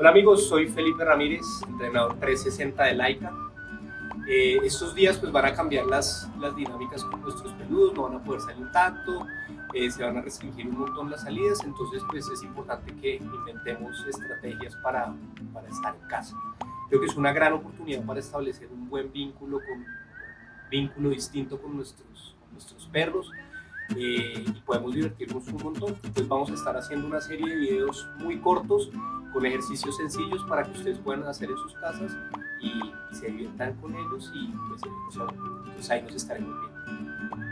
Hola amigos, soy Felipe Ramírez, entrenador 360 de Laika. Eh, estos días pues van a cambiar las, las dinámicas con nuestros peludos, no van a poder salir tanto, eh, se van a restringir un montón las salidas, entonces pues es importante que inventemos estrategias para, para estar en casa. Creo que es una gran oportunidad para establecer un buen vínculo, con, vínculo distinto con nuestros, con nuestros perros, eh, y podemos divertirnos un montón. Pues vamos a estar haciendo una serie de videos muy cortos con ejercicios sencillos para que ustedes puedan hacer en sus casas y, se diviertan con ellos y pues, entonces ahí nos estaremos viendo.